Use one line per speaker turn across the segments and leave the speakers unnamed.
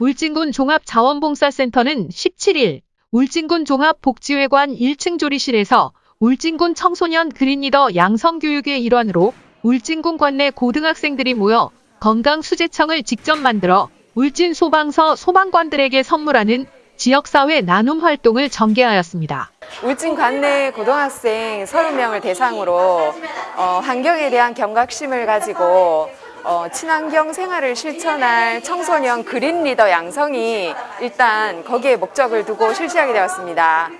울진군 종합자원봉사센터는 17일 울진군 종합복지회관 1층 조리실에서 울진군 청소년 그린리더 양성교육의 일환으로 울진군 관내 고등학생들이 모여 건강수제청을 직접 만들어 울진 소방서 소방관들에게 선물하는 지역사회 나눔 활동을 전개하였습니다.
울진 관내 고등학생 30명을 대상으로 어, 환경에 대한 경각심을 가지고 어, 친환경 생활을 실천할 청소년 그린 리더 양성이 일단 거기에 목적을 두고 실시하게 되었습니다.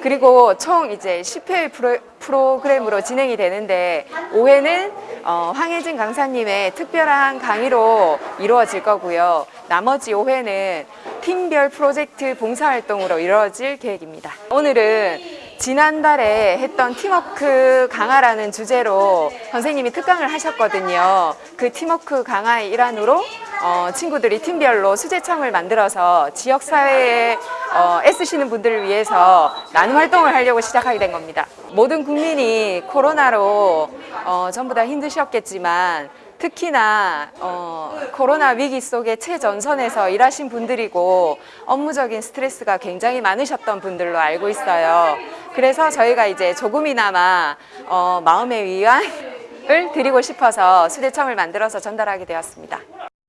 그리고 총 이제 10회 프로, 프로그램으로 진행이 되는데 5회는 어, 황혜진 강사님의 특별한 강의로 이루어질 거고요. 나머지 5회는 팀별 프로젝트 봉사활동으로 이루어질 계획입니다. 오늘은 지난달에 했던 팀워크 강화라는 주제로 선생님이 특강을 하셨거든요. 그 팀워크 강화의 일환으로 어, 친구들이 팀별로 수제청을 만들어서 지역사회에 어, 애쓰시는 분들을 위해서 나눔 활동을 하려고 시작하게 된 겁니다. 모든 국민이 코로나로 어, 전부 다 힘드셨겠지만 특히나 어, 코로나 위기 속에 최전선에서 일하신 분들이고 업무적인 스트레스가 굉장히 많으셨던 분들로 알고 있어요. 그래서 저희가 이제 조금이나마 어, 마음의 위안을 드리고 싶어서 수제청을 만들어서 전달하게 되었습니다.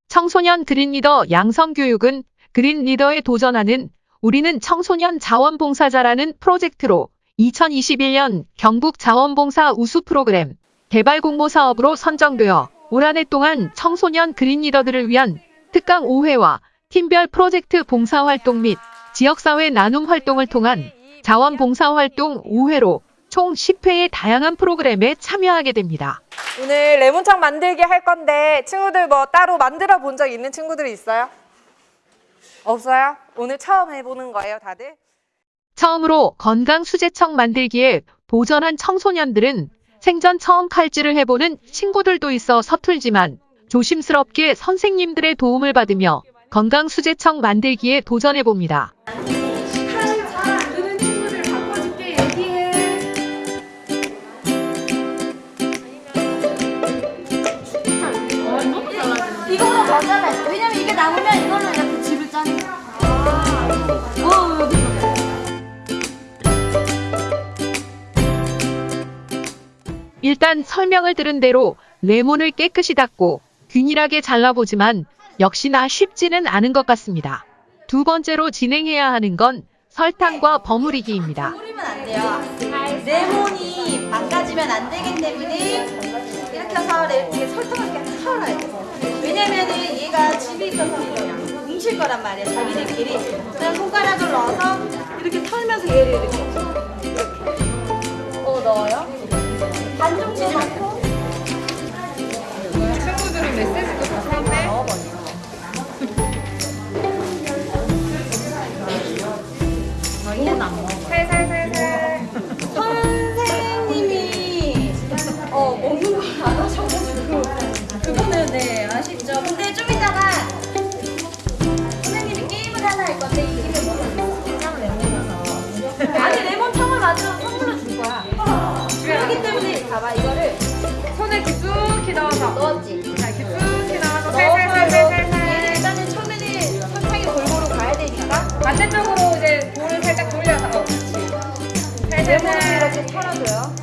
청소년 그린리더 양성교육은 그린리더에 도전하는 우리는 청소년 자원봉사자라는 프로젝트로 2021년 경북 자원봉사 우수 프로그램 개발 공모 사업으로 선정되어 올 한 해 동안 청소년 그린리더들을 위한 특강 5회와 팀별 프로젝트 봉사활동 및 지역사회 나눔 활동을 통한 자원봉사활동 5회로 총 10회의 다양한 프로그램에 참여하게 됩니다.
오늘 레몬청 만들기 할 건데 친구들 뭐 따로 만들어 본 적 있는 친구들이 있어요? 없어요? 오늘 처음 해보는 거예요, 다들?
처음으로 건강 수제청 만들기에 도전한 청소년들은 생전 처음 칼질을 해보는 친구들도 있어 서툴지만 조심스럽게 선생님들의 도움을 받으며 건강 수제청 만들기에 도전해봅니다. 일단 설명을 들은 대로 레몬을 깨끗이 닦고 균일하게 잘라보지만 역시나 쉽지는 않은 것 같습니다. 두 번째로 진행해야 하는 건 설탕과 버무리기입니다.
뿌리면 안 돼요. 레몬이 망가지면 안 되기 때문에 이렇게 해서 레- 이렇게 설탕을 이렇게 털어야 돼요. 왜냐면은 얘가 집이 있어서 뭉칠 거란 말이에요. 자기들끼리. 그냥 손가락을 넣어서 이렇게 털면서 얘를 이렇게 이렇게 어 넣어요. 반 정도 넣고 넣었지.
자, 넣어서
넣어서
살살살살살.
일단은 처음에는 설탕이 골고루 가야 되니까
반대쪽으로 이제 볼을 살짝 돌려서. 어, 살살살.
이렇게 털어줘요.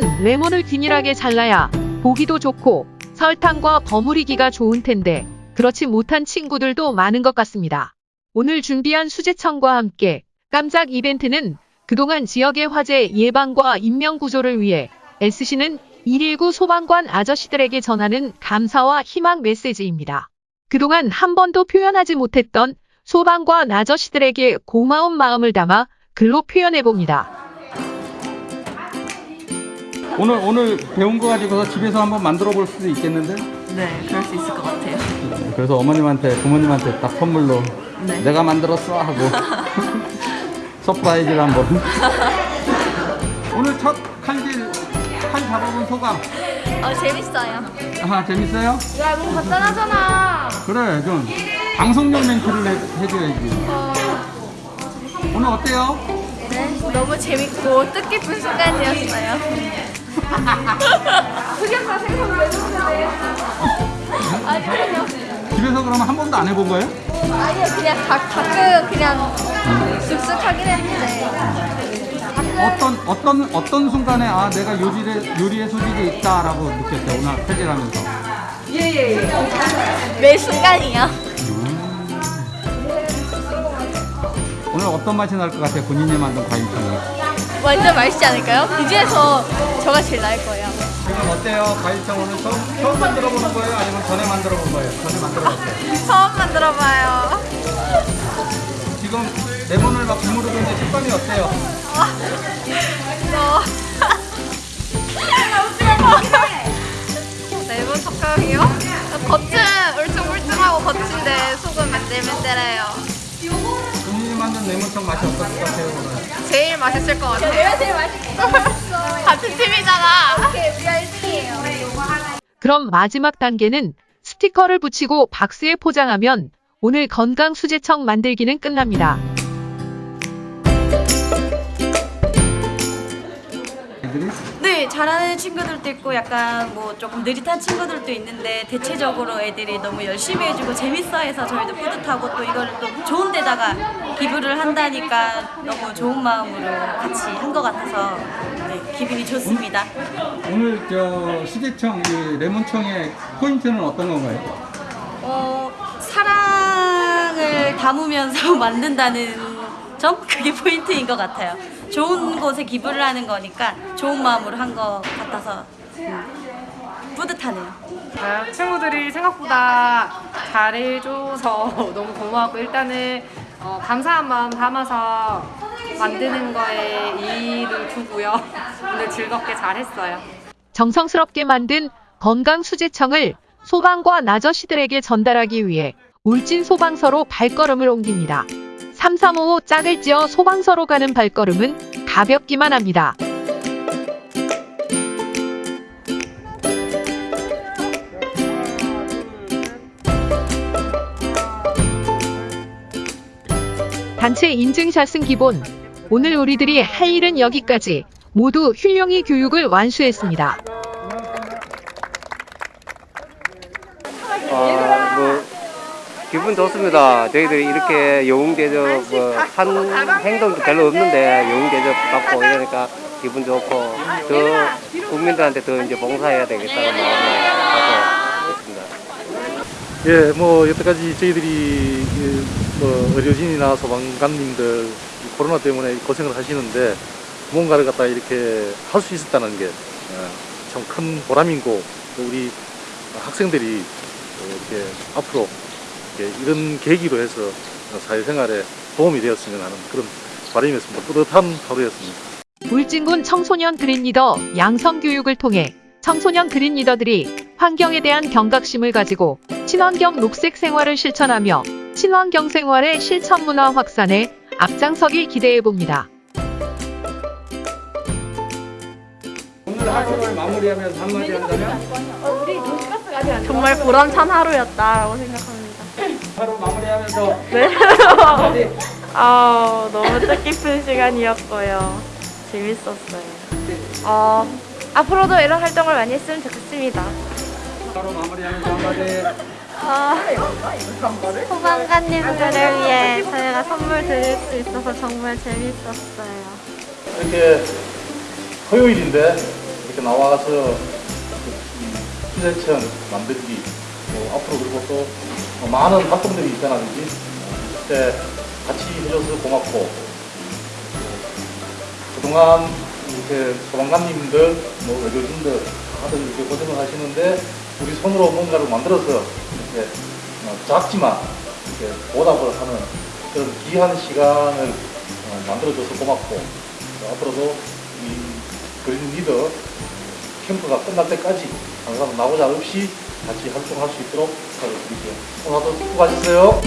하지만 레몬을 균일하게 잘라야 보기도 좋고 설탕과 버무리기가 좋은 텐데 그렇지 못한 친구들도 많은 것 같습니다. 오늘 준비한 수제청과 함께 깜짝 이벤트는 그동안 지역의 화재 예방과 인명 구조를 위해 애쓰시는 119 소방관 아저씨들에게 전하는 감사와 희망 메시지입니다. 그동안 한 번도 표현하지 못했던 소방관 아저씨들에게 고마운 마음을 담아 글로 표현해 봅니다.
오늘 오늘 배운 거 가지고서 집에서 한번 만들어 볼 수도 있겠는데? 네, 그럴 수 있을 것 같아요.
그래서 어머님한테 부모님한테 딱 선물로
네.
내가 만들었어 하고 surprise를 한번 오늘 첫 칼질 칼 잡아본 소감
어 재밌어요.
아 재밌어요?
야 너무 간단하잖아.
그래 좀 방송용 멘트를 해, 해줘야지 오늘 어때요?
네 너무 재밌고 뜻깊은 순간이었어요. 흑역사 생선 왜 주는데? 아니요
집에서 그러면 한 번도 안 해본 거예요?
아니요 그냥 가, 가끔 그냥 쓱쓱 하긴 했는데
어떤 어떤 어떤 순간에 아 내가 요리에 요리에 소질이 있다라고 느꼈어요 오늘 칼질하면서
매 순간이요.
오늘 어떤 맛이 날 것 같아요 본인이 만든 과일청이
완전 맛있지 않을까요? 이 중에서 저가 제일 나을 거예요.
지금 어때요 과일청 오늘 처음, 처음 만들어 보는 거예요 아니면 전에 만들어 본 거예요 전에 만들어 봤어요
처음 만들어 봐요.
지금 레몬을 막 주무르고 있는데 식감이 어때요?
레몬 젓갈이요? 겉은 울퉁불퉁하고 겉인데 속은 맨들맨들해요.
본인이 만든 레몬청 맛이 어떨 것 같아요 오늘?
제일 맛있을 것 같아요. 내가 제일 맛있어. 같은 팀이잖아. 오케이, 우리가 1등이에요.
그럼 마지막 단계는 스티커를 붙이고 박스에 포장하면 오늘 건강 수제청 만들기는 끝납니다.
잘하는 친구들도 있고 약간 뭐 조금 느릿한 친구들도 있는데 대체적으로 애들이 너무 열심히 해주고 재밌어해서 저희도 뿌듯하고 또 이걸 또 좋은 데다가 기부를 한다니까 너무 좋은 마음으로 같이 한 것 같아서 네, 기분이 좋습니다.
오늘 저이 레몬청의 포인트는 어떤 건가요?
어, 사랑을 담으면서 만든다는 점? 그게 포인트인 것 같아요. 좋은 곳에 기부를 하는 거니까 좋은 마음으로 한 것 같아서 음, 뿌듯하네요.
아, 친구들이 생각보다 잘해줘서 너무 고마웠고 일단은 어, 감사한 마음 담아서 만드는 거에 이의를 두고요. 오늘 즐겁게 잘했어요.
정성스럽게 만든 건강 수제청을 소방과 나저씨들에게 전달하기 위해 울진 소방서로 발걸음을 옮깁니다. 3355 짝을 지어 소방서로 가는 발걸음은 가볍기만 합니다. 단체 인증샷은 기본. 오늘 우리들이 할 일은 여기까지. 모두 훌륭히 교육을 완수했습니다.
아, 뭐 기분 좋습니다. 저희들이 이렇게 영웅 대접 뭐 한 행동도 별로 없는데 영웅 대접 받고 이러니까 기분 좋고 더 국민들한테 더 이제 봉사해야 되겠다는 마음을 갖고 있습니다.
예, 뭐 여태까지 저희들이 그, 뭐 의료진이나 소방관님들 이 코로나 때문에 고생을 하시는데 뭔가를 갖다 이렇게 할 수 있었다는 게 참 큰 보람이고 또 우리 학생들이 이렇게 앞으로 이렇게 이런 계기로 해서 사회생활에 도움이 되었으면 하는 그런 바람이었습니다. 뿌듯한 하루였습니다.
울진군 청소년 그린리더 양성 교육을 통해 청소년 그린리더들이 환경에 대한 경각심을 가지고 친환경 녹색 생활을 실천하며 친환경 생활의 실천 문화 확산에 앞장서길 기대해 봅니다.
오늘 하루를 마무리하면서 한마디 한다면?
정말 보람찬 하루였다라고 생각합니다.
하루 마무리하면서
네. 아 너무 뜻깊은 시간이었고요. 재밌었어요. 어, 앞으로도 이런 활동을 많이 했으면 좋겠습니다.
하루 마무리하면서 한마디
소방관님들을 위해 저희가 선물 드릴 수 있어서 정말 재밌었어요.
이렇게 토요일인데 이렇게 나와서 수제청 만들기 뭐 앞으로 그리고 또 많은 활동들이 그지? 그때 같이 해줘서 고맙고. 그동안 이렇게 소방관님들 뭐 의료진들 다들 이렇게 고생을 하시는데 우리 손으로 뭔가를 만들어서 이렇게 어, 작지만 이렇게 보답을 하는 그런 귀한 시간을 어, 만들어줘서 고맙고. 또 앞으로도 이 그린 리더 캠프가 끝날 때까지 항상 나오자 없이 같이 활동할 수 있도록 부탁드릴게요. 오늘도 수고하셨어요.